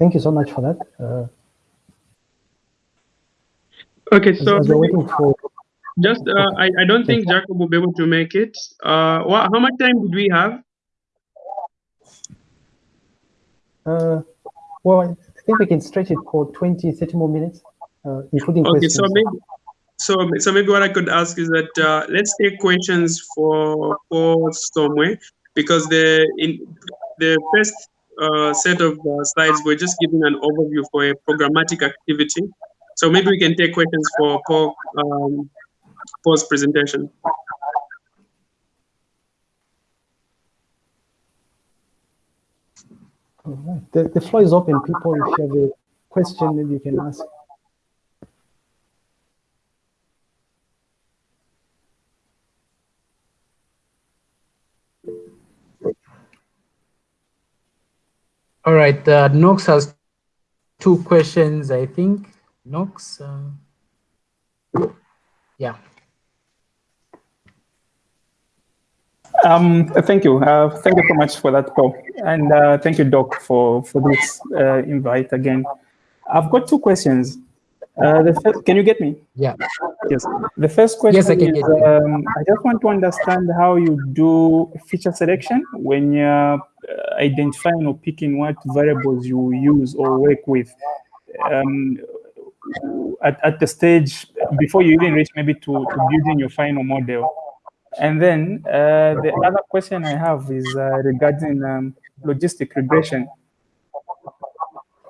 thank you so much for that. Uh, okay, so as, as waiting for just uh, I, I don't think Jacob will be able to make it. Uh, what, how much time did we have? Uh, well, I think we can stretch it for 20, 30 more minutes, uh, including okay, questions. so maybe so so maybe what I could ask is that uh, let's take questions for for somewhere because the in the first uh, set of uh, slides we're just giving an overview for a programmatic activity. So maybe we can take questions for Paul um, Paul's presentation. All right. The, the floor is open, people. If you have a question, maybe you can ask. All right, uh, Knox has two questions, I think. Knox, uh, yeah. Um, thank you. Uh, thank you so much for that call. And uh, thank you, Doc, for, for this uh, invite again. I've got two questions. Uh, the first, can you get me? Yeah. Yes. The first question Yes, I can is, um, I just want to understand how you do feature selection when you're uh, identifying or picking what variables you use or work with. Um, at, at the stage before you even reach maybe to, to building your final model. And then uh, the other question I have is uh, regarding um, logistic regression.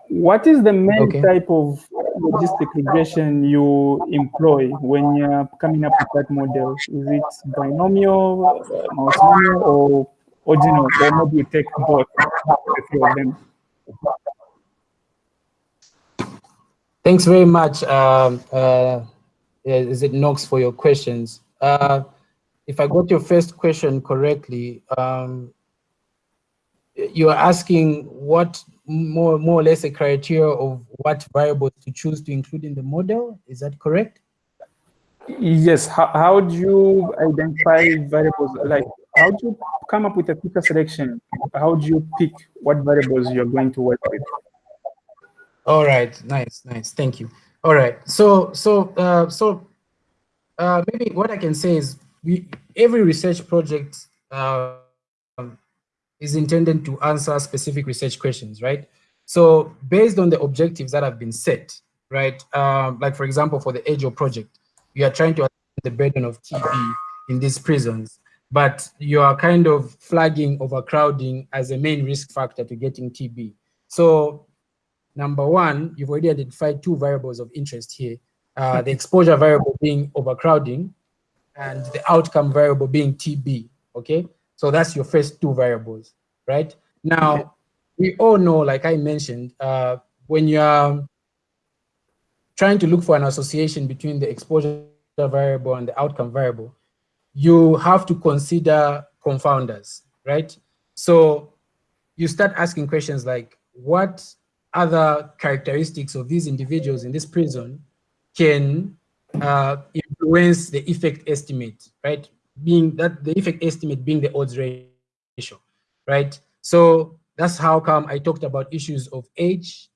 What is the main Okay. type of logistic regression you employ when you're coming up with that model? Is it binomial, uh, multinomial, or ordinal, or maybe you take both, the three of them? Thanks very much, um, uh, is it Knox, for your questions. Uh, if I got your first question correctly, um, you are asking what more, more or less a criteria of what variables to choose to include in the model. Is that correct? Yes. How, how do you identify variables? Like, how do you come up with a feature selection? How do you pick what variables you're going to work with? All right, nice, nice. Thank you. All right, so so uh, so uh, maybe what I can say is we every research project uh, is intended to answer specific research questions, right? So based on the objectives that have been set, right? Um, like for example, for the AGEL project, you are trying to address the burden of TB in these prisons, but you are kind of flagging overcrowding as a main risk factor to getting TB. So number one, you've already identified two variables of interest here. Uh, the exposure variable being overcrowding and the outcome variable being TB, okay? So that's your first two variables, right? Now, we all know, like I mentioned, uh, when you're trying to look for an association between the exposure variable and the outcome variable, you have to consider confounders, right? So you start asking questions like, what other characteristics of these individuals in this prison can uh, influence the effect estimate, right? Being that the effect estimate being the odds ratio, right? So that's how come I talked about issues of age,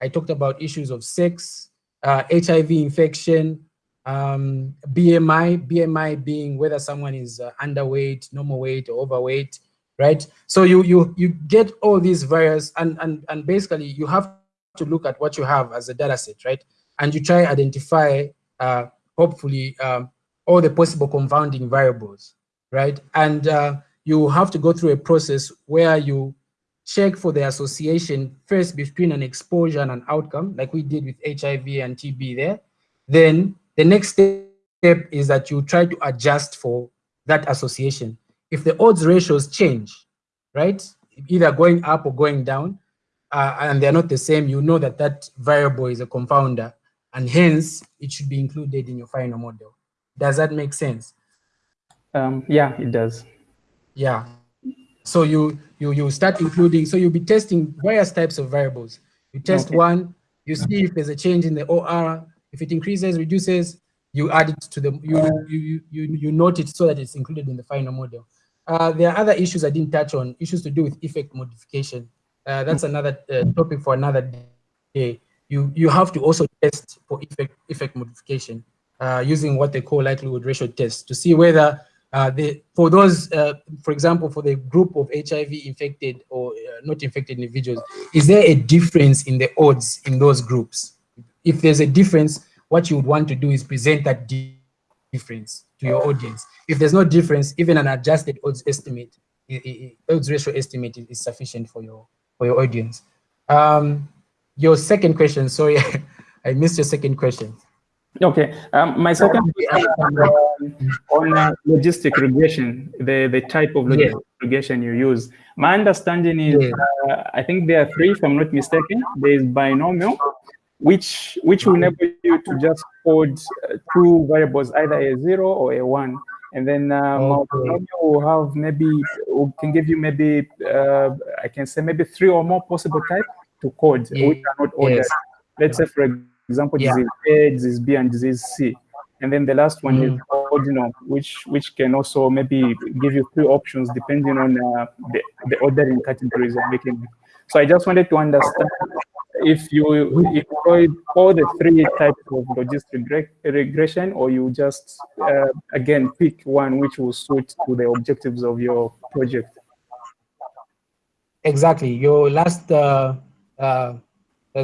I talked about issues of sex, uh, HIV infection, um, BMI, BMI being whether someone is uh, underweight, normal weight, or overweight, right? So you you you get all these various and and and basically you have to look at what you have as a data set, right? And you try identify uh, hopefully um, all the possible confounding variables, right? And uh, you have to go through a process where you check for the association first between an exposure and an outcome, like we did with HIV and TB there. Then the next step is that you try to adjust for that association. If the odds ratios change, right, either going up or going down, uh, and they're not the same, you know that that variable is a confounder, and hence it should be included in your final model. Does that make sense? Um, yeah, it does. Yeah. So you you you start including. So you'll be testing various types of variables. You test Okay. one. You see if there's a change in the OR. If it increases, reduces, you add it to the you you you you, you note it so that it's included in the final model. Uh, there are other issues I didn't touch on. Issues to do with effect modification. uh, that's another uh, topic for another day. You you have to also test for effect effect modification uh, using what they call likelihood ratio tests to see whether uh, the for those, uh, for example, for the group of HIV infected or uh, not infected individuals, is there a difference in the odds in those groups? If there's a difference, what you would want to do is present that di difference to your audience. If there's no difference, even an adjusted odds estimate, odds ratio estimate is sufficient for your for your audience. Um, your second question, sorry, I missed your second question. Okay, um, my second question on uh, logistic regression, the, the type of logistic yeah. regression you use. My understanding is, yeah. uh, I think there are three, if I'm not mistaken. There is binomial, which which will enable you to just code uh, two variables, either a zero or a one. And then um, okay. will have maybe, can give you maybe, uh, I can say maybe three or more possible types to code, yeah. which are not ordered. Yes. Let's say, for example, yeah. disease A, disease B, and disease C. And then the last one mm. is ordinal, which which can also maybe give you three options depending on uh, the, the ordering categories you're making. So I just wanted to understand if you employ all the three types of logistic regression, or you just uh, again pick one which will suit to the objectives of your project. Exactly. Your last uh, uh,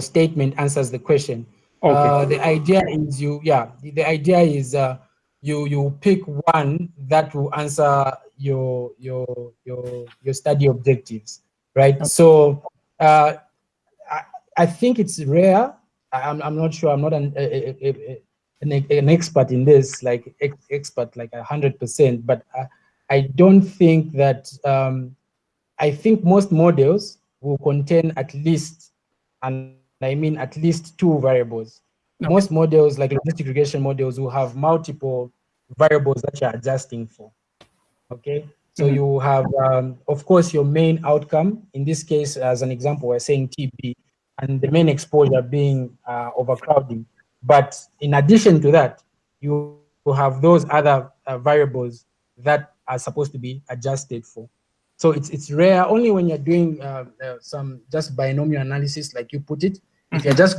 statement answers the question. Okay. Uh, the idea is you, yeah, the, idea is uh, you you pick one that will answer your your your your study objectives, right? Okay. So uh, I, I think it's rare. I'm I'm not sure. I'm not an a, a, a, an, an, expert in this, like ex expert like a hundred percent, but I, I don't think that. Um, I think most models will contain at least and I mean at least two variables. Okay. Most models, like logistic regression models, will have multiple variables that you're adjusting for. Okay, so mm -hmm. you have, um, of course, your main outcome. In this case, as an example, we're saying TB, and the main exposure being uh, overcrowding. But in addition to that, you will have those other uh, variables that are supposed to be adjusted for. So it's it's rare only when you're doing uh, uh, some just binomial analysis, like you put it. If you just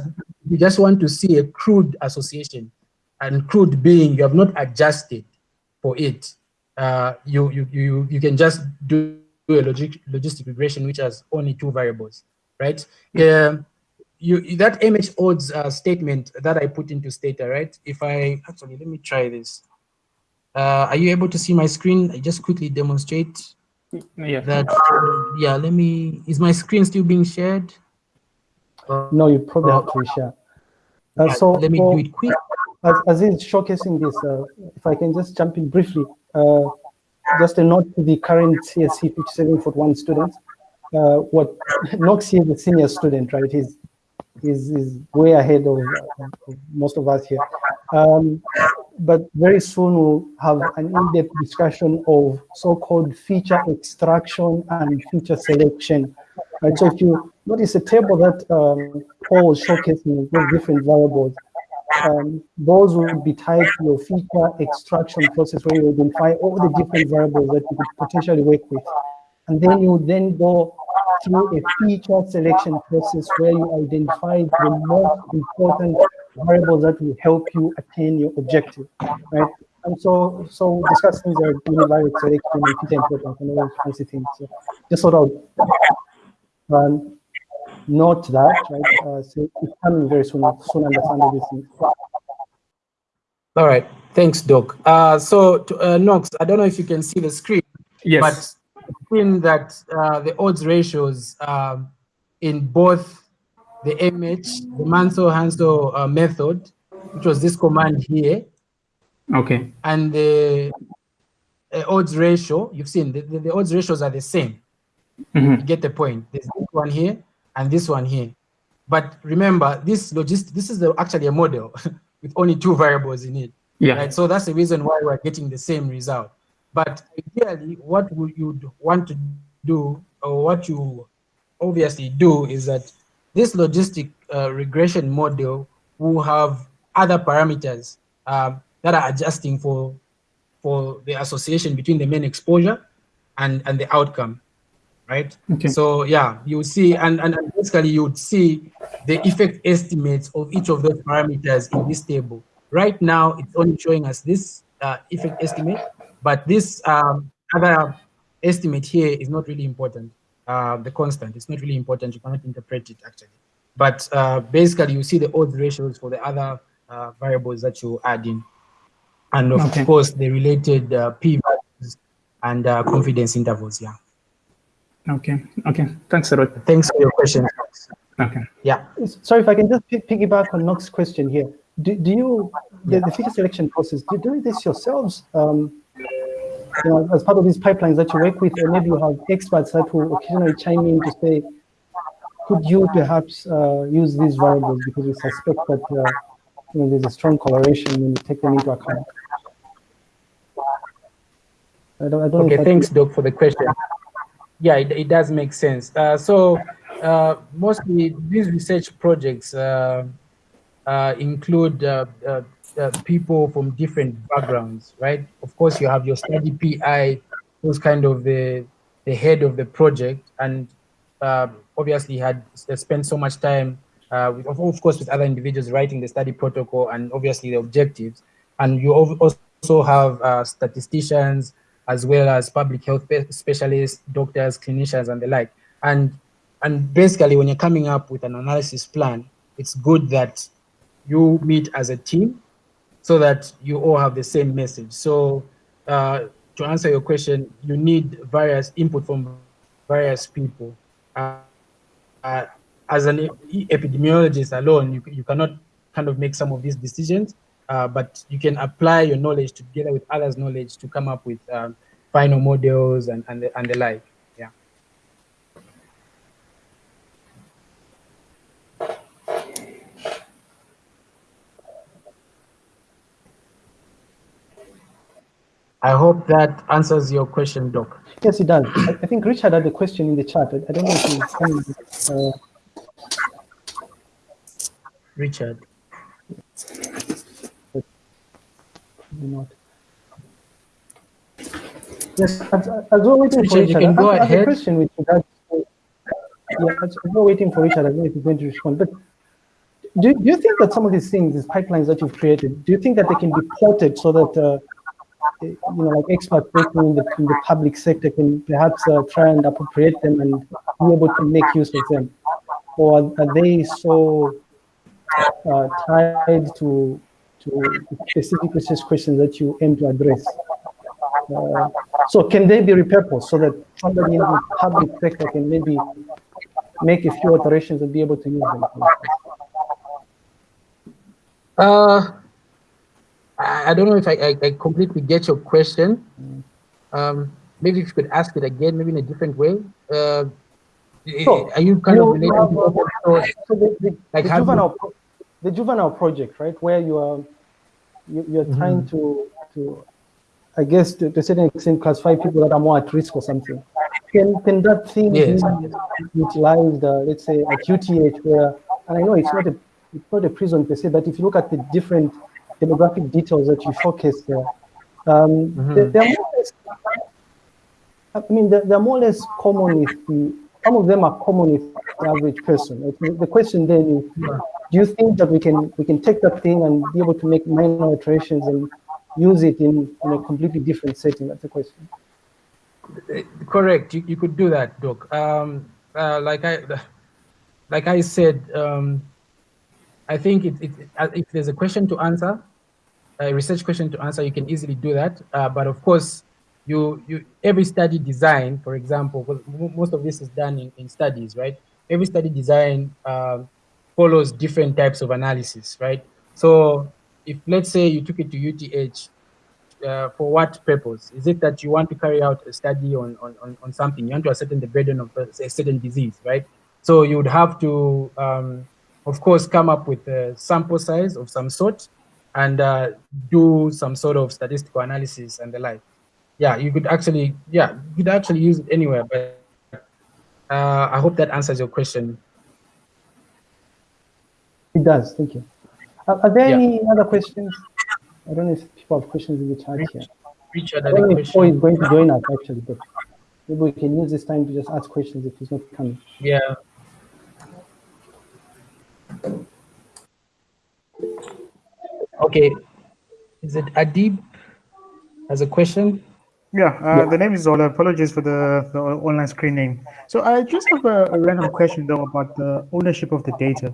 you just want to see a crude association, and crude being you have not adjusted for it, uh, you you you you can just do a logic, logistic regression which has only two variables, right? Yeah. you that MH odds uh, statement that I put into Stata, right? If I actually let me try this. Uh, are you able to see my screen? I just quickly demonstrate yeah. that. Uh, yeah, let me. Is my screen still being shared? No, you probably have to share. Uh, so let me do it quick. As, as is showcasing this, uh, if I can just jump in briefly, uh, just a note to the current CSC 5741 students. Uh, what Knox here is a senior student, right? He's is is way ahead of, of, most of us here. Um, but very soon we'll have an in-depth discussion of so-called feature extraction and feature selection. Right, so if you notice a table that um, Paul was showcasing with different variables, um, those will be tied to your feature extraction process where you identify all the different variables that you could potentially work with. And then you then go through a feature selection process where you identify the most important variables that will help you attain your objective, right? And so, so discussing the univariate selection and feature importance and all those fancy things. So just sort of um, note that, right? Uh, so it's coming very soon, soon understand these things. All right, thanks, Doc. Uh, so, to, uh, Knox, I don't know if you can see the screen. Yes. But seen that uh, the odds ratios um, in both the MH, the Mantel-Haenszel uh, method, which was this command here. Okay. And the uh, odds ratio, you've seen the, the, the, odds ratios are the same. Mm -hmm. You get the point. There's this one here and this one here. But remember, this logistic, this is the, actually a model with only two variables in it. Yeah. Right. So that's the reason why we're getting the same result. But ideally, what would you want to do, or what you obviously do, is that this logistic uh, regression model will have other parameters um, that are adjusting for for the association between the main exposure and and the outcome, right? Okay. So yeah, you see, and, and basically you would see the effect estimates of each of those parameters in this table. Right now, it's only showing us this uh, effect estimate, but this um, other estimate here is not really important. Uh, the constant, it's not really important. You cannot interpret it actually. But uh, basically, you see the odds ratios for the other uh, variables that you add in. And of Okay. course, the related uh, p-values and uh, confidence intervals, yeah. Okay. Okay. Thanks a. Thanks for your question. Okay. Yeah. Sorry, if I can just piggyback on Knox's question here. Do, do you, the, the feature selection process, do you do this yourselves? Um, you know, as part of these pipelines that you work with, or maybe you have experts that will occasionally chime in to say, could you perhaps uh, use these variables because we suspect that uh, you know, there's a strong correlation when you take them into account. I don't, I don't Okay, thanks, Doc, for the question. Yeah, it, it does make sense. Uh, so uh, mostly these research projects uh, include people from different backgrounds, right? Of course, you have your study PI, who's kind of the the head of the project, and obviously had spent so much time, uh, with, of, of course, with other individuals writing the study protocol and obviously the objectives. And you also have uh, statisticians as well as public health specialists, doctors, clinicians, and the like. And and basically, when you're coming up with an analysis plan, it's good that you meet as a team so that you all have the same message. So uh, to answer your question, you need various input from various people. Uh, uh, as an epidemiologist alone, you, you cannot kind of make some of these decisions, uh, but you can apply your knowledge together with others' knowledge to come up with um, final models and, and, the, and the like. Yeah. I hope that answers your question, Doc. Yes, it does. I, I think Richard had a question in the chat. I, I don't know if he's coming. Uh, Richard. Maybe not. Yes, as, as we're waiting for Richard, you Richard, can go I, I have a ahead. question with regards to, yeah, as we're waiting for Richard, I don't know if he's going to respond, but do, do you think that some of these things, these pipelines that you've created, do you think that they can be ported so that, uh, you know, like experts working in the, in the public sector can perhaps uh, try and appropriate them and be able to make use of them? Or are, are they so uh, tied to to specific research questions that you aim to address. Uh, so can they be repurposed so that somebody in the public sector can maybe make a few alterations and be able to use them? Uh, I don't know if I, I, I completely get your question. Um, maybe if you could ask it again, maybe in a different way. Uh, Sure. Are you kind of You- relating to open source? So the, the, Like the juvenile, the juvenile project, right, where you are, you, you're Mm-hmm. trying to, to, I guess, to, to a certain extent, classify people that are more at risk or something. Can, can that thing Yes. be utilized, uh, let's say, at UTH, where, and I know it's not a, it's not a prison per se, but if you look at the different demographic details that you showcase there, um, Mhm. they- they're more or less, I mean, they're, they're more or less common with the, some of them are common with the average person. The question then is, do you think that we can we can take that thing and be able to make minor alterations and use it in, in a completely different setting? That's the question. Correct. You, you could do that, Doc. Um, uh, like I, like I said, um, I think it, it, uh, if there's a question to answer, a research question to answer, you can easily do that. Uh, but of course, you you every study design, for example, most of this is done in, in studies, right? Every study design um, follows different types of analysis, right? So if let's say you took it to UTH, uh, for what purpose? Is it that you want to carry out a study on, on, on, something? You want to ascertain the burden of a, a certain disease, right? So you would have to, um, of course, come up with a sample size of some sort and uh, do some sort of statistical analysis and the like. Yeah, you could actually, yeah, you could actually use it anywhere, but uh, I hope that answers your question. It does. Thank you. Are, are there Yeah. any other questions? I don't know if people have questions in the chat here. Richard I don't know if Paul is going to join us actually, but maybe we can use this time to just ask questions if he's not coming. Yeah. Okay. Is it Adib has a question? Yeah, uh, the name is Zola. Apologies for the, the online screen name. So I just have a, a, random question though about the ownership of the data.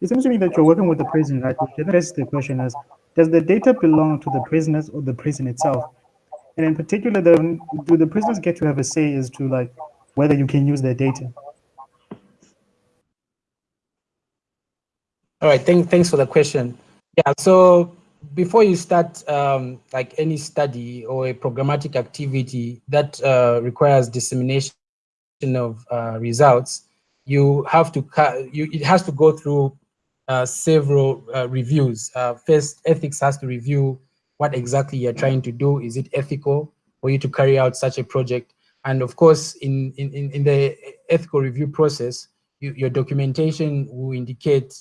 It seems to me that you're working with the prison, right? Which the question is, does the data belong to the prisoners or the prison itself? And in particular, the, do the prisoners get to have a say as to like whether you can use their data? All right, thank, thanks for the question. Yeah, so before you start um, like any study or a programmatic activity that uh, requires dissemination of uh, results, you have to, you, it has to go through uh, several uh, reviews. Uh, first, ethics has to review what exactly you're trying to do. Is it ethical for you to carry out such a project? And of course, in, in, in the ethical review process, you, your documentation will indicate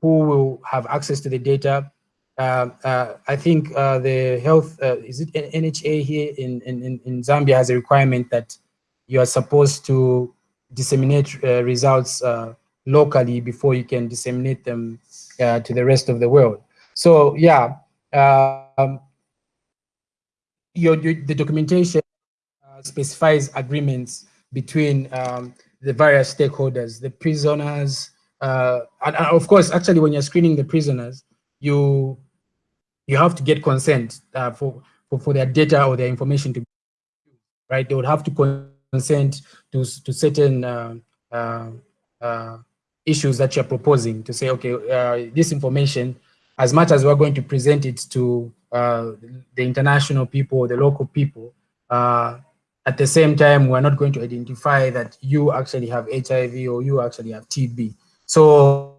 who will have access to the data. Uh, uh, I think uh, the health, uh, is it NHA here in, in, in Zambia has a requirement that you are supposed to disseminate uh, results uh, locally before you can disseminate them to the rest of the world. So yeah, um, your, your, the documentation specifies agreements between um, the various stakeholders, the prisoners, uh, and, and of course, actually, when you're screening the prisoners, you you have to get consent uh, for, for for their data or their information to be right. They would have to consent to to certain uh, uh, uh issues that you're proposing to say, okay, uh, this information, as much as we're going to present it to the international people, the local people, at the same time, we're not going to identify that you actually have HIV or you actually have TB. So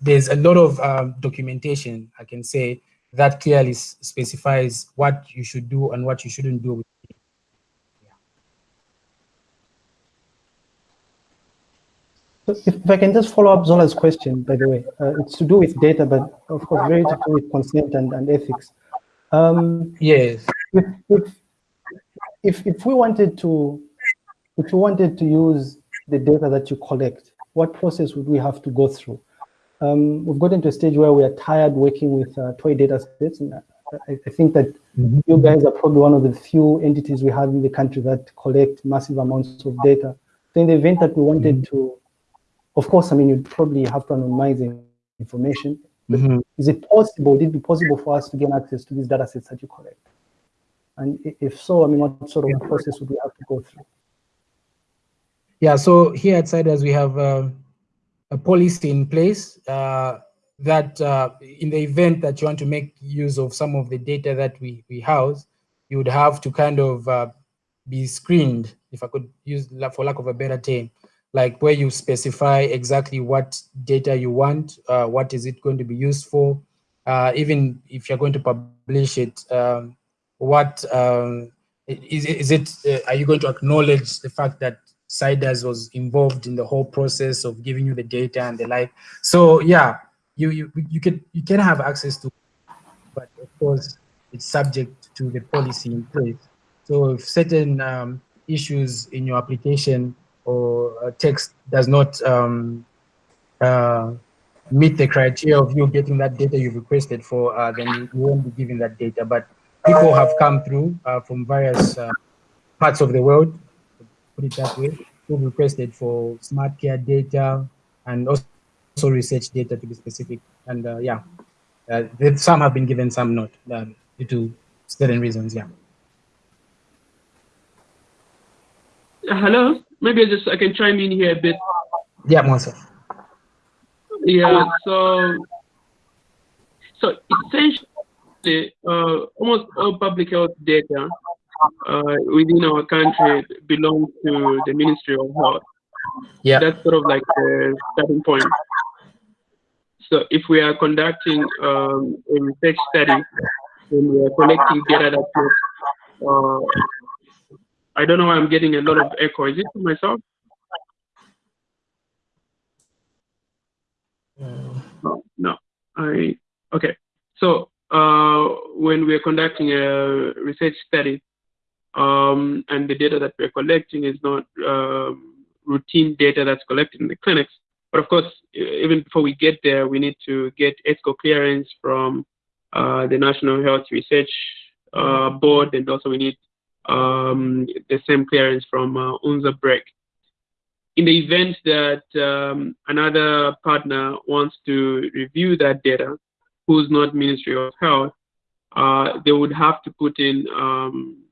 there's a lot of um, documentation, I can say, that clearly specifies what you should do and what you shouldn't do. So if I can just follow up Zola's question, by the way, uh, it's to do with data, but of course, very to do with consent and, and ethics. Um, yes. If, if, if, if we wanted to, if you wanted to use the data that you collect, what process would we have to go through? Um, we've gotten to a stage where we are tired working with uh, toy data sets. And I, I think that mm -hmm. you guys are probably one of the few entities we have in the country that collect massive amounts of data. So in the event that we wanted mm -hmm. to, of course, I mean, you'd probably have to anonymize information. Mm -hmm. Is it possible, would it be possible for us to gain access to these data sets that you collect? And if so, I mean, what sort of process would we have to go through? Yeah, so here at CIDRZ, we have uh, a policy in place uh, that uh, in the event that you want to make use of some of the data that we, we house, you would have to kind of uh, be screened, if I could use, for lack of a better term, like where you specify exactly what data you want, uh, what is it going to be used for, uh, even if you're going to publish it, um, what um, is, is it, are you going to acknowledge the fact that CIDRZ was involved in the whole process of giving you the data and the like. So yeah, you you you can you can have access to, but of course it's subject to the policy in place. So if certain um, issues in your application or text does not um, uh, meet the criteria of you getting that data you've requested for, uh, then you won't be given that data. But people have come through uh, from various uh, parts of the world put it that way, who requested for smart care data and also, research data to be specific. And uh, yeah, uh, some have been given, some not, uh, due to certain reasons, yeah. Hello, maybe I just I can chime in here a bit. Yeah, Monsa. Yeah, so so essentially, uh, almost all public health data within our country belongs to the Ministry of Health. Yeah. That's sort of like the starting point. So if we are conducting um, a research study and we are collecting data that uh, I don't know why I'm getting a lot of echo. Is it for myself? No, no. I okay. So uh, when we are conducting a research study, um, and the data that we're collecting is not um, routine data that's collected in the clinics. But of course, even before we get there, we need to get ESCO clearance from uh, the National Health Research uh, Board, and also we need um, the same clearance from uh, BREC. In the event that um, another partner wants to review that data, who's not Ministry of Health, uh, they would have to put in um,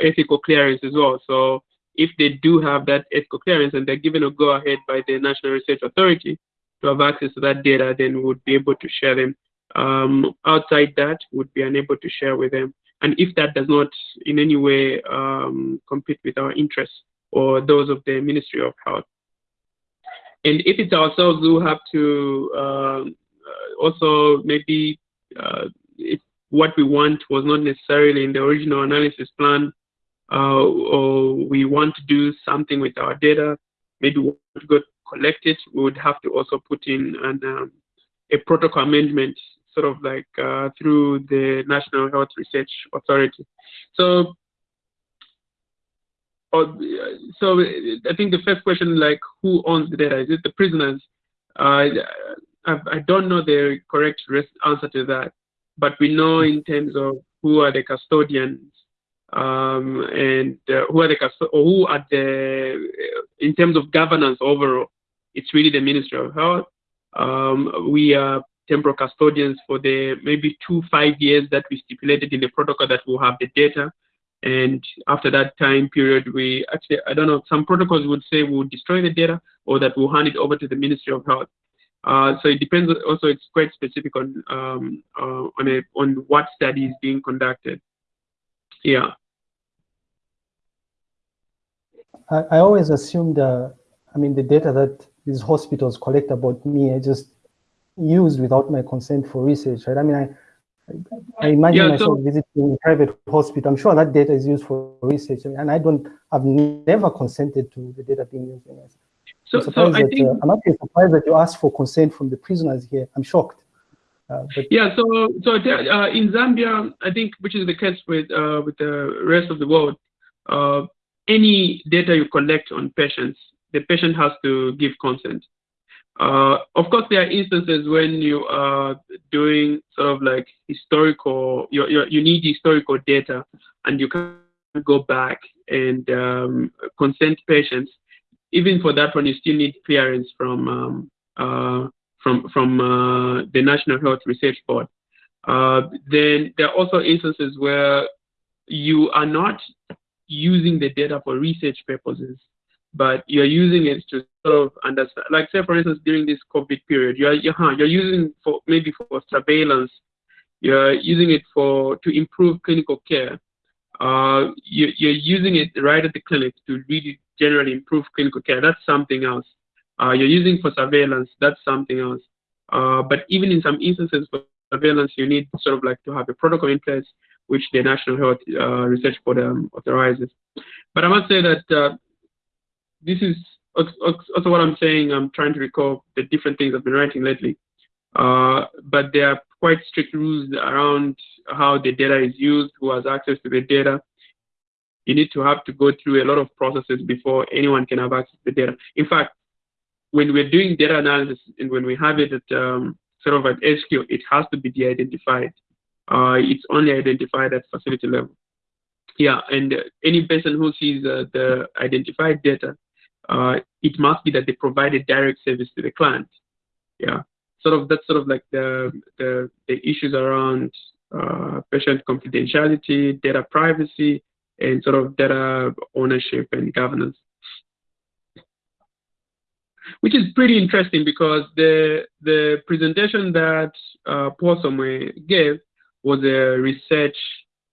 ethical clearance as well. So if they do have that ethical clearance and they're given a go ahead by the National Research Authority to have access to that data, then we would be able to share them. Um, outside that, would be unable to share with them. And if that does not in any way um, compete with our interests or those of the Ministry of Health. And if it's ourselves who have to um, uh, also maybe uh, what we want was not necessarily in the original analysis plan, uh, or we want to do something with our data, maybe we want to go collect it, we would have to also put in an, um, a protocol amendment, sort of like uh, through the National Health Research Authority. So, uh, so I think the first question, like, who owns the data? Is it the prisoners? I, I, don't know the correct answer to that, but we know in terms of who are the custodians um, and uh, who are the or who are the in terms of governance overall. It's really the Ministry of Health. Um, we are temporal custodians for the maybe two five years that we stipulated in the protocol that will have the data. And after that time period, we actually, I don't know, some protocols would say we'll destroy the data or that we'll hand it over to the Ministry of Health. Uh, so it depends. Also, it's quite specific on um, uh, on a, on what study is being conducted. Yeah. I, I always assumed, uh, I mean, the data that these hospitals collect about me, I just used without my consent for research, right? I mean, I I imagine yeah, myself so, visiting a private hospital. I'm sure that data is used for research, and I don't. I've never consented to the data being used. So, so I that, think, uh, I'm actually surprised that you asked for consent from the prisoners here. I'm shocked. Uh, yeah, so so uh, in Zambia, I think, which is the case with uh, with the rest of the world, uh, any data you collect on patients, the patient has to give consent. Uh, of course, there are instances when you are doing sort of like historical, you you need historical data, and you can go back and um, consent patients even for that one, you still need clearance from um, uh, from from uh, the National Health Research Board. Uh, then there are also instances where you are not using the data for research purposes, but you're using it to sort of understand. Like say, for instance, during this COVID period, you're you're, you're using for maybe for surveillance. You're using it for to improve clinical care. Uh, you, you're using it right at the clinic to really generally improve clinical care. That's something else. Uh, you're using for surveillance. That's something else. Uh, but even in some instances for surveillance, you need sort of like to have a protocol in place, which the National Health uh, Research Board um, authorizes. But I must say that uh, this is also what I'm saying. I'm trying to recall the different things I've been writing lately. Uh, but there are quite strict rules around how the data is used, who has access to the data, you need to have to go through a lot of processes before anyone can have access to the data. In fact, when we're doing data analysis and when we have it at um, sort of at SQ, it has to be de-identified. Uh, it's only identified at facility level. Yeah, and uh, any person who sees uh, the identified data, uh, it must be that they provided direct service to the client. Yeah, sort of that's sort of like the the, the issues around uh, patient confidentiality, data privacy, and sort of data ownership and governance. Which is pretty interesting because the the presentation that uh, Paul Somwe gave was a research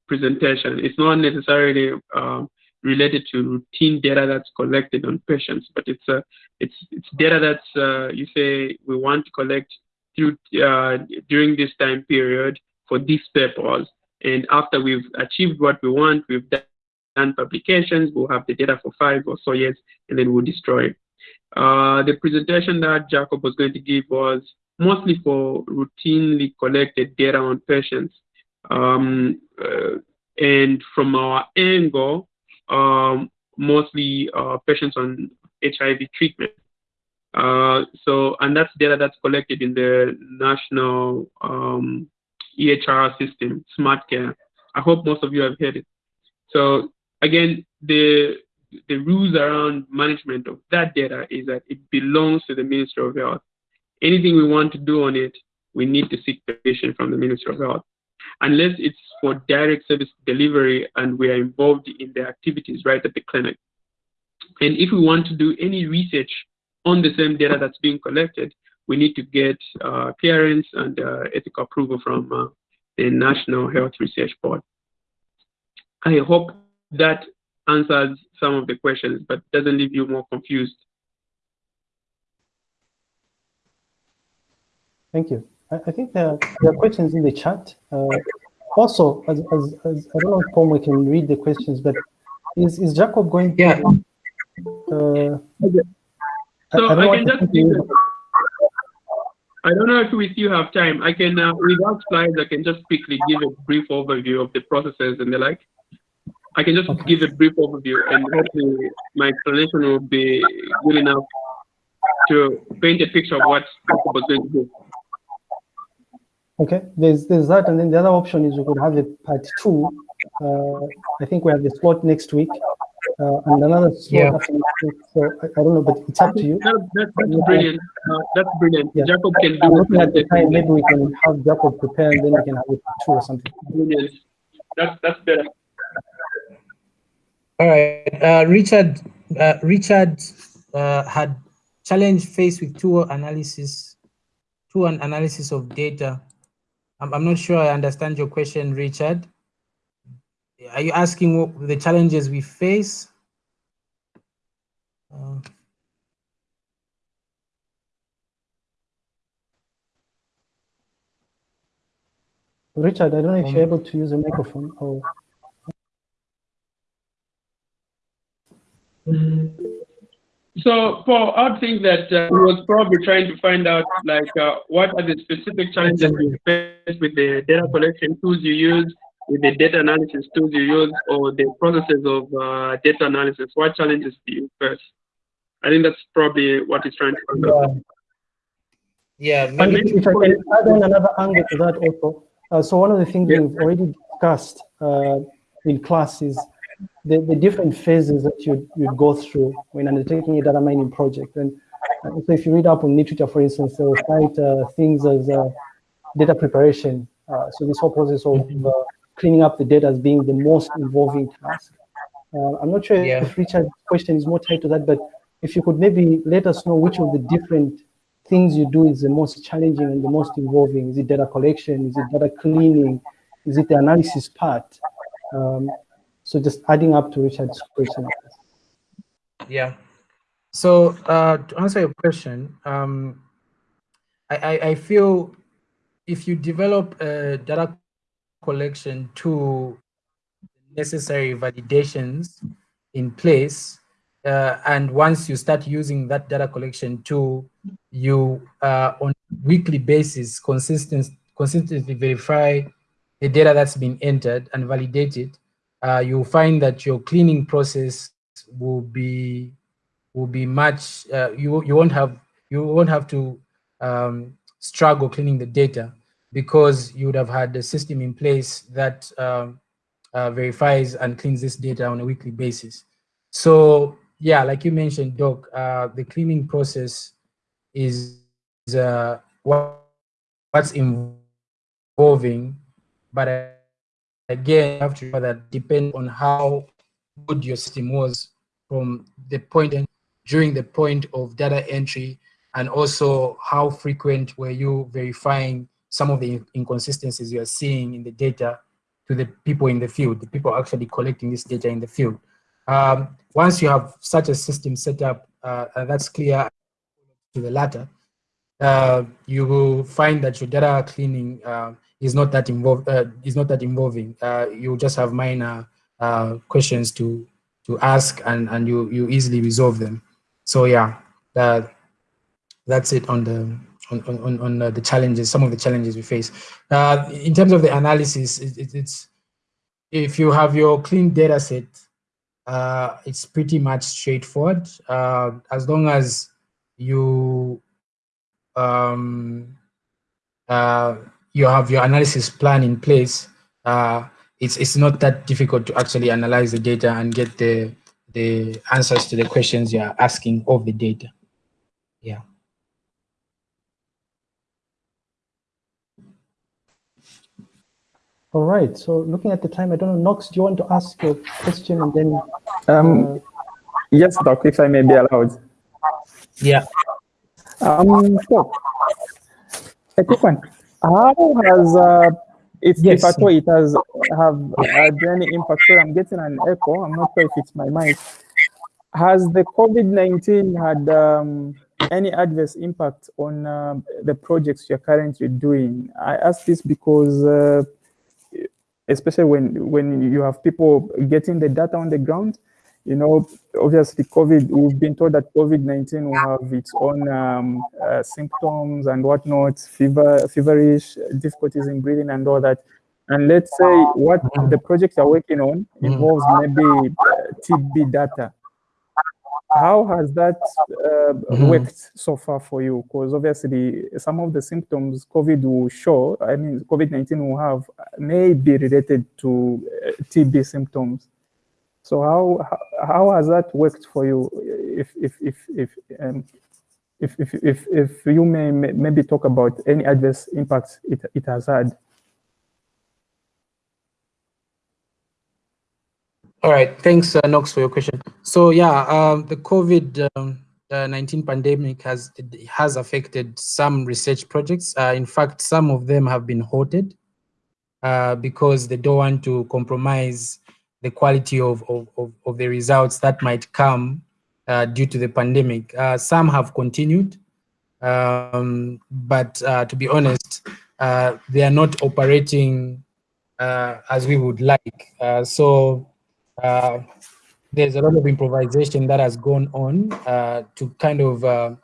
presentation. It's not necessarily uh, related to routine data that's collected on patients, but it's a uh, it's it's data that's uh, you say we want to collect through uh, during this time period for this purpose. And after we've achieved what we want, we've done publications, we'll have the data for five or so years, and then we'll destroy it. Uh, the presentation that Jacob was going to give was mostly for routinely collected data on patients. Um, uh, And from our angle, um, mostly uh, patients on HIV treatment. Uh, so, and that's data that's collected in the national um, EHR system, SmartCare. I hope most of you have heard it. So again, the the rules around management of that data is that it belongs to the Ministry of Health. Anything we want to do on it, we need to seek permission from the Ministry of Health. Unless it's for direct service delivery and we are involved in the activities right at the clinic. And if we want to do any research on the same data that's being collected, we need to get uh, clearance and uh, ethical approval from uh, the National Health Research Board. I hope that answers some of the questions, but doesn't leave you more confused. Thank you. I, I think there, there, are questions in the chat. Uh, also, as, as, as, I don't know if Paul can read the questions, but is, is Jacob going yeah. to... Uh, so I, I, I can just I don't know if we still have time. I can, uh, without slides, I can just quickly give a brief overview of the processes and the like. I can just okay. give a brief overview and hopefully my explanation will be good enough to paint a picture of what was going to do. Okay, there's there's that, and then the other option is we could have a part two. Uh, I think we have the slot next week, uh, and another slot yeah. after next week. So I, I, don't know, but it's up to you. That, that, that's brilliant. Uh, that's brilliant. Yeah. Jacob can do I'm looking at the time. Maybe we can have Jacob prepare, and then we can have it two or something. Brilliant. That's that's better. All right, uh, Richard. Uh, Richard uh, had challenge faced with two analysis, two an analysis of data. I'm, I'm not sure I understand your question, Richard. Are you asking what the challenges we face? Uh, Richard, I don't know if um, you're able to use a microphone or. So, Paul, I would think that uh, we was probably trying to find out, like, uh, what are the specific challenges you face with the data collection tools you use, with the data analysis tools you use, or the processes of uh, data analysis. What challenges do you face? I think that's probably what he's trying to find out. Yeah, and if I can add on another angle to that also. Uh, so one of the things yeah. we've already discussed uh, in class is the, the different phases that you you go through when undertaking a data mining project. And uh, so if you read up on literature, for instance, they'll cite uh, things as uh, data preparation. Uh, so this whole process of mm-hmm. uh, cleaning up the data as being the most involving task. Uh, I'm not sure yeah. if Richard's question is more tied to that, but if you could maybe let us know which of the different things you do is the most challenging and the most involving. Is it data collection? Is it data cleaning? Is it the analysis part? Um, so just adding up to Richard's question. Yeah. So uh, to answer your question, um, I, I, I feel if you develop a data collection to necessary validations in place, uh, and once you start using that data collection tool, you uh, on weekly basis consistent, consistently verify the data that's been entered and validated uh, you'll find that your cleaning process will be will be much uh, you you won't have you won't have to um, struggle cleaning the data because you would have had a system in place that um, uh, verifies and cleans this data on a weekly basis. So yeah, like you mentioned, Doc, uh, the cleaning process is, is uh, what, what's involving, but again, you have to remember that depend on how good your system was from the point during the point of data entry and also how frequent were you verifying some of the inconsistencies you are seeing in the data to the people in the field, the people actually collecting this data in the field. Um, once you have such a system set up, uh, that's clear to the latter, uh, you will find that your data cleaning uh, is not that involved uh, is not that involving. Uh, you just have minor uh, questions to to ask and and you you easily resolve them. So yeah, that that's it on the on on on the challenges. Some of the challenges we face uh, in terms of the analysis. It, it, it's if you have your clean data set, uh, it's pretty much straightforward. Uh, as long as you um, uh, you have your analysis plan in place, uh, it's it's not that difficult to actually analyze the data and get the the answers to the questions you're asking of the data. Yeah. All right. So looking at the time, I don't know, Knox, do you want to ask a question and then? Um, uh, yes, Doc, if I may be allowed. Yeah. Um, so, a quick one. How has, uh, if, Yes. if at all it has have had any impact, sorry, I'm getting an echo, I'm not sure if it's my mic. Has the COVID-19 had um, any adverse impact on um, the projects you're currently doing? I ask this because uh, especially when when you have people getting the data on the ground, you know, obviously COVID, we've been told that COVID-19 will have its own um, uh, symptoms and whatnot, fever, feverish, difficulties in breathing and all that. And let's say what the project you're working on involves maybe uh, TB data. How has that uh, Mhm. worked so far for you? Because obviously some of the symptoms COVID will show, I mean, COVID-19 will have, may be related to uh, TB symptoms. So how how- has that worked for you? If if if if um, if, if if if you may may- maybe talk about any adverse impacts it it has had. All right, thanks, uh, for your question. So yeah, um, the COVID um, uh, 19 pandemic has has affected some research projects. Uh, in fact, some of them have been halted uh, because they don't want to compromise the quality of, of, of, of the results that might come uh, due to the pandemic. Uh, some have continued, um, but uh, to be honest, uh, they are not operating uh, as we would like. Uh, so there's a lot of improvisation that has gone on to kind of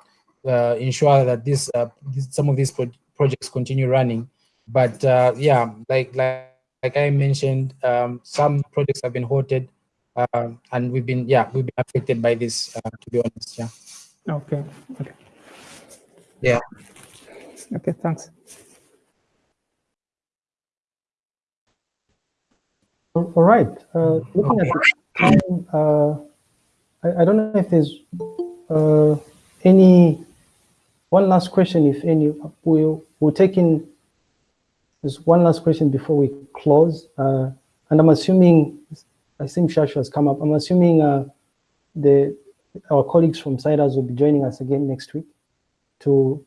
ensure that this, this some of these pro projects continue running. But yeah, like like like I mentioned, um, some projects have been halted, uh, and we've been yeah we've been affected by this. Uh, to be honest, yeah. Okay. Okay. Yeah. Okay. Thanks. All all right. Uh, looking at the time, uh, I, I don't know if there's uh, any one last question, if any. We'll we'll take in there's one last question before we close, uh, and I'm assuming I think Shasha has come up. I'm assuming uh, the our colleagues from CIDRZ will be joining us again next week. To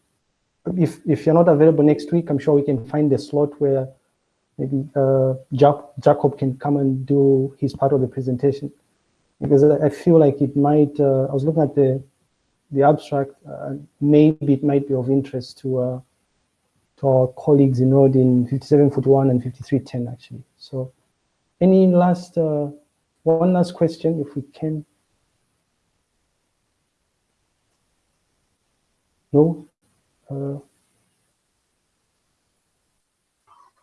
if if you're not available next week, I'm sure we can find a slot where maybe uh, Jack, Jacob can come and do his part of the presentation because I feel like it might. Uh, I was looking at the the abstract. Uh, maybe it might be of interest to uh, to our colleagues enrolled in 5741 and 5310 actually. So, any last uh, one last question, if we can. No. Uh,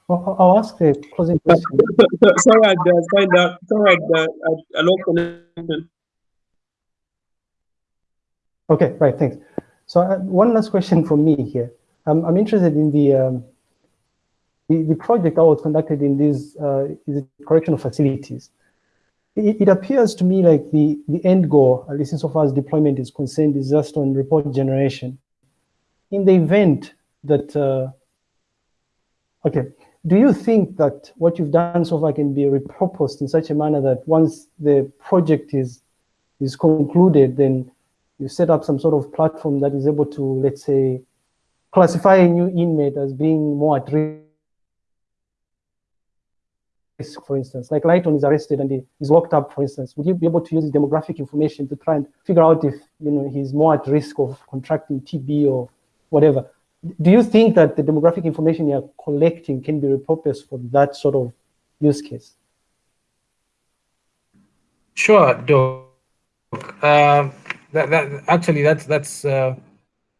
I'll I'll ask the closing question. sorry, I uh, signed up. Sorry, uh, I lost connection. Okay, right, thanks. So uh, one last question from me here. Um, I'm interested in the, um, the the project that was conducted in these uh, correctional facilities. It, it appears to me like the the end goal, at least insofar as deployment is concerned, is just on report generation. In the event that, uh, okay, do you think that what you've done so far can be repurposed in such a manner that once the project is is concluded, then you set up some sort of platform that is able to, let's say, classify a new inmate as being more at risk, for instance. Like Lighton is arrested and he is locked up, for instance. Would you be able to use demographic information to try and figure out if you know he's more at risk of contracting TB or whatever? Do you think that the demographic information you're collecting can be repurposed for that sort of use case? Sure, Doc. Uh, that, that actually that's that's uh,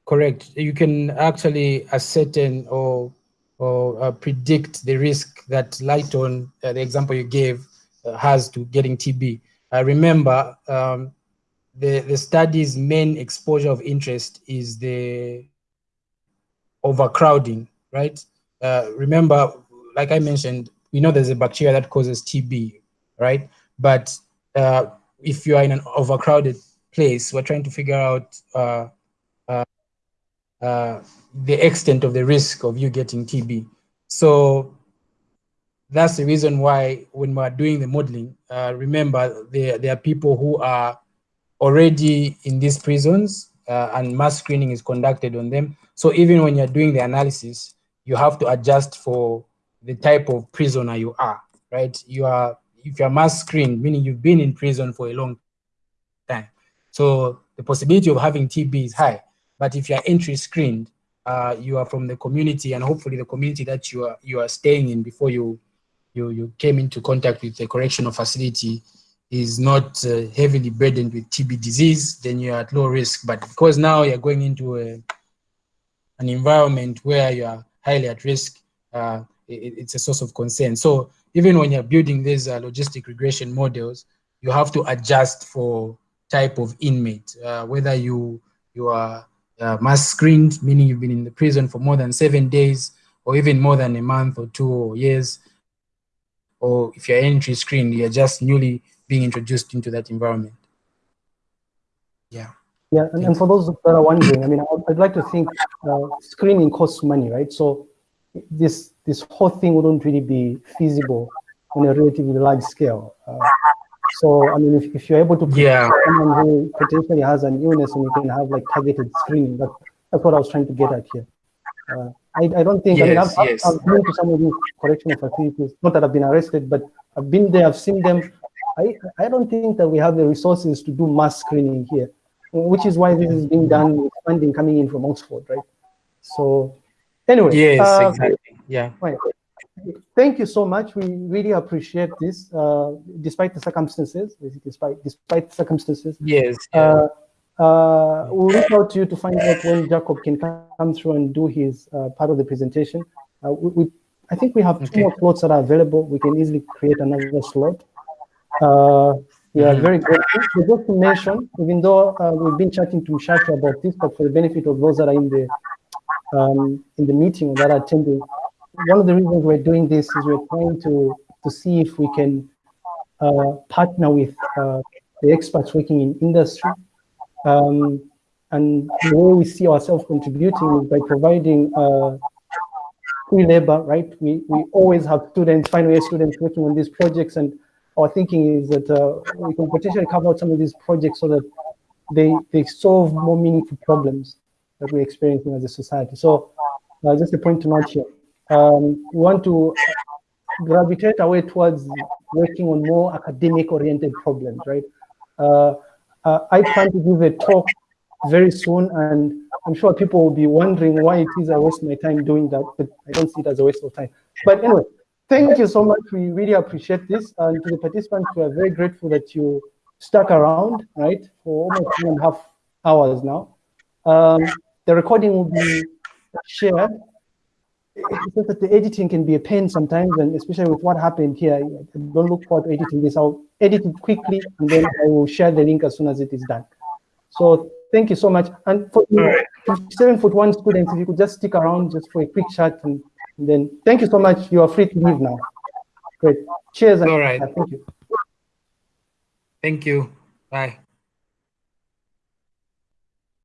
correct. You can actually ascertain or or uh, predict the risk that Lighton, uh, the example you gave, uh, has to getting TB. remember, um, the, the study's main exposure of interest is the overcrowding, right? Uh, remember, like I mentioned, we know there's a bacteria that causes TB, right? But uh, if you are in an overcrowded place, we're trying to figure out uh, uh, the extent of the risk of you getting TB. So that's the reason why when we're doing the modeling, uh, remember there, there are people who are already in these prisons uh, and mass screening is conducted on them. So even when you're doing the analysis, you have to adjust for the type of prisoner you are, right? You are, if you're mass screened, meaning you've been in prison for a long time. So the possibility of having TB is high. But if you're entry screened, uh, you are from the community and hopefully the community that you are you are staying in before you you you came into contact with the correctional facility is not uh, heavily burdened with TB disease, then you're at low risk. But because now you're going into a, an environment where you are highly at risk, uh, it, it's a source of concern. So even when you're building these uh, logistic regression models, you have to adjust for type of inmate, uh, whether you you are uh, mass screened, meaning you've been in the prison for more than seven days, or even more than a month or two or years, or if you're entry screened, you're just newly being introduced into that environment. Yeah. Yeah, and, and for those that are wondering, I mean, I'd like to think uh, screening costs money, right? So this this whole thing wouldn't really be feasible on a relatively large scale. Uh, so, I mean, if, if you're able to yeah. someone who potentially has an illness and you can have like targeted screening, that, that's what I was trying to get at here. Uh, I, I don't think, yes, I mean, I've, yes. I've, been to some of these correctional facilities, not that I've been arrested, but I've been there, I've seen them. I, I don't think that we have the resources to do mass screening here, which is why this is being done with funding coming in from Oxford, right? So anyway. Yes, uh, exactly, yeah. Right. Thank you so much. We really appreciate this, uh, despite the circumstances, despite, despite circumstances. Yes. Uh, uh, we'll reach out to you to find out when Jacob can come through and do his uh, part of the presentation. Uh, we, we, I think we have two okay. more slots that are available. We can easily create another slot. Uh, we are mm -hmm. very grateful. So just to mention, even though we've been chatting to Mshato about this, but for the benefit of those that are in the um, in the meeting that are attending, one of the reasons we're doing this is we're trying to to see if we can uh, partner with uh, the experts working in industry um, and the way we see ourselves contributing is by providing uh, free labor, right? We, we always have students, final year students working on these projects and our thinking is that uh, we can potentially cover out some of these projects so that they, they solve more meaningful problems that we're experiencing as a society. So uh, just a point to note here. Um, want to gravitate away towards working on more academic oriented problems, right? Uh, uh, I plan to give a talk very soon, and I'm sure people will be wondering why it is I waste my time doing that, but I don't see it as a waste of time. But anyway, thank you so much. We really appreciate this. And to the participants, we are very grateful that you stuck around, right, for almost two and a half hours now. Um, the recording will be shared it's just that the editing can be a pain sometimes, and especially with what happened here, I don't look forward to editing this. I'll edit it quickly, and then I will share the link as soon as it is done. So thank you so much. And for seven foot one students, if you could just stick around just for a quick chat, and, and then thank you so much. You are free to leave now. Great. Cheers. All right. Thank you. Thank you. Bye.